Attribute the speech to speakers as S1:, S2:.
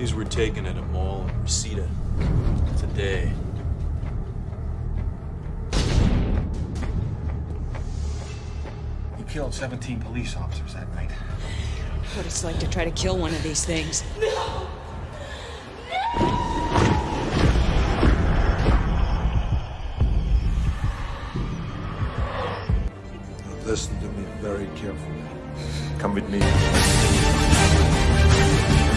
S1: These were taken at a mall in Reseda today.
S2: You killed 17 police officers that night.
S3: What it's like to try to kill one of these things. No.
S4: Listen to me very carefully. Come with me. Bye.